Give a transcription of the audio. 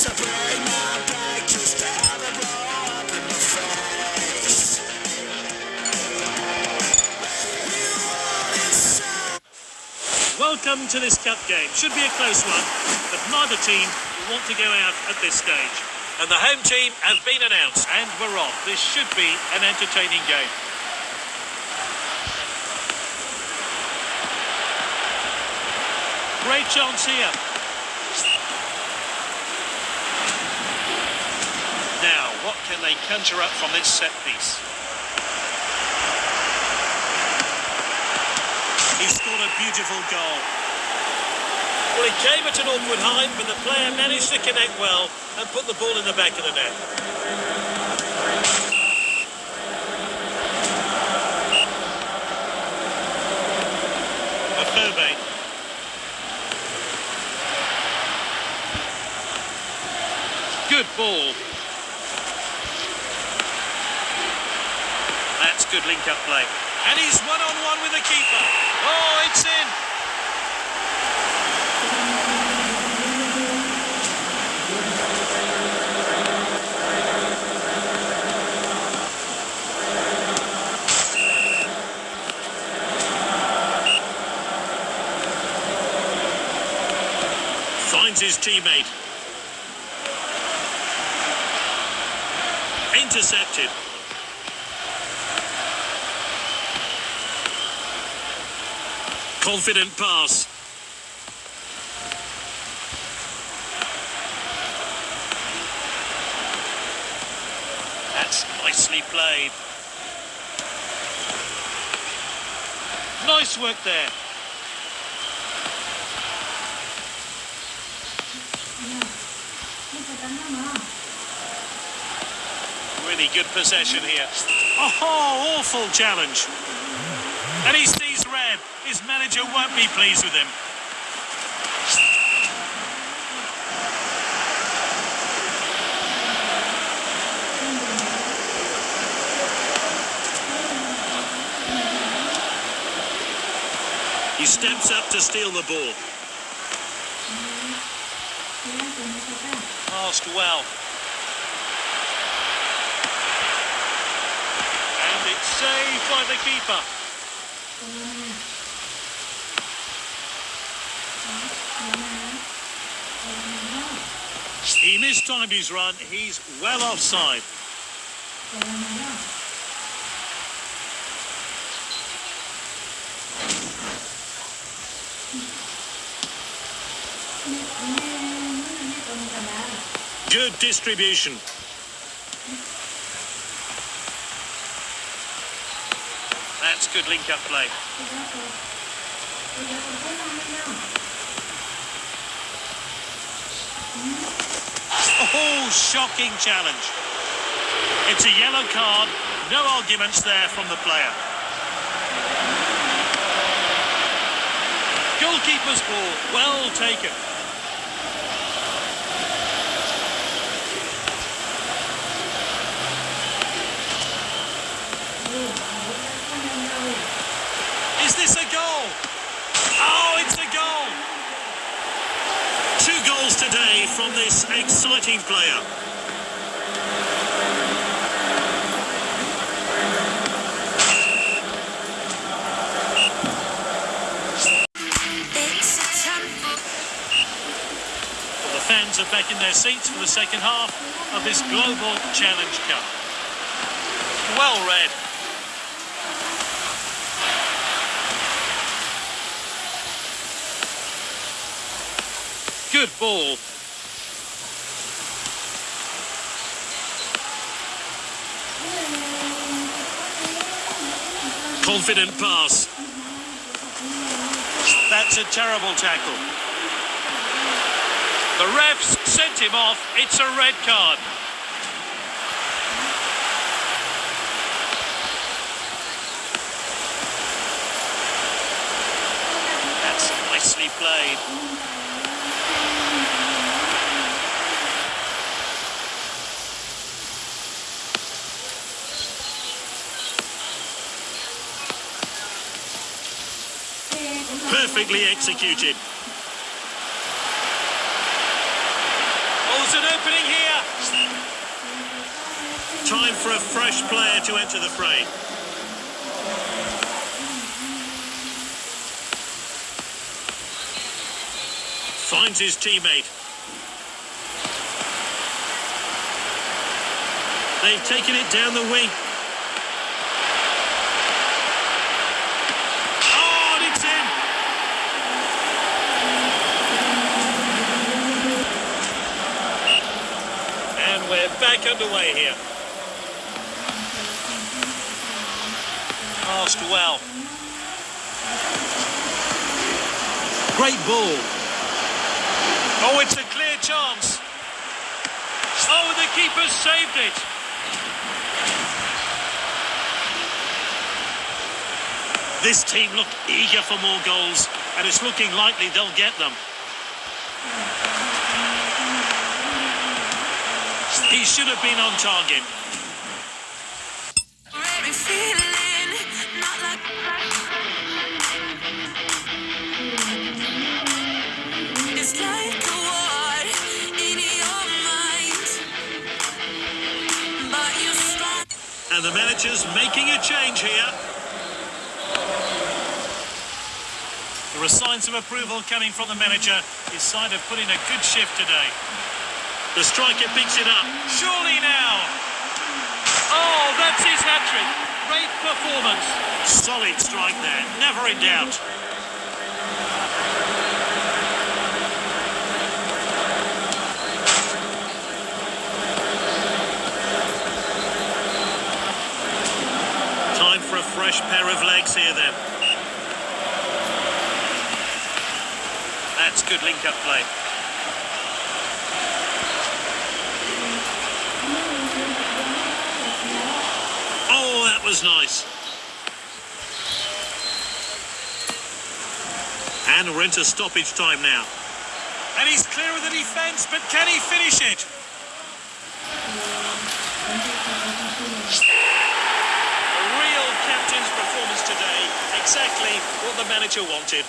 Welcome to this cup game. Should be a close one, but neither team will want to go out at this stage. And the home team has been announced, and we're off. This should be an entertaining game. Great chance here. Now, what can they conjure up from this set piece? He scored a beautiful goal. Well, he came at an awkward height, but the player managed to connect well and put the ball in the back of the net. Afobe. Good ball. That's good link-up play. And he's one-on-one with the keeper. Oh, it's in. Finds his teammate. Intercepted. Confident pass. That's nicely played. Nice work there. Really good possession here. Oh, awful challenge. And he sees. His manager won't be pleased with him. He steps up to steal the ball. Passed well. And it's saved by the keeper. He mistimed his run. He's well offside. Good distribution. That's good link-up play. Shocking challenge. It's a yellow card. No arguments there from the player. Goalkeeper's ball. Well taken. Is this a goal? Oh, it's a goal. Two goals today from this exciting player. It's a temple. Well, the fans are back in their seats for the second half of this Global Challenge Cup. Well read. Good ball. Confident pass. That's a terrible tackle. The refs sent him off. It's a red card. That's nicely played. Perfectly executed. Oh, There's an opening here. Time for a fresh player to enter the fray. Finds his teammate. They've taken it down the wing. Oh, and it's in. And back underway here. Passed well. Great ball. Oh, it's a clear chance. Oh, the keeper saved it. This team looked eager for more goals, and it's looking likely they'll get them. He should have been on target. Every feeling, not like It's like a war in your mind, but you're strong. And the manager's making a change here. There are signs of approval coming from the manager. His side have put in a good shift today. The striker picks it up. Surely now. Oh, that's his hat trick. Great performance. Solid strike there. Never in doubt. Time for a fresh pair of legs here then. That's good link-up play. Oh, that was nice. And we're into stoppage time now. And he's clear of the defence, but can he finish it? A real captain's performance today. Exactly what the manager wanted.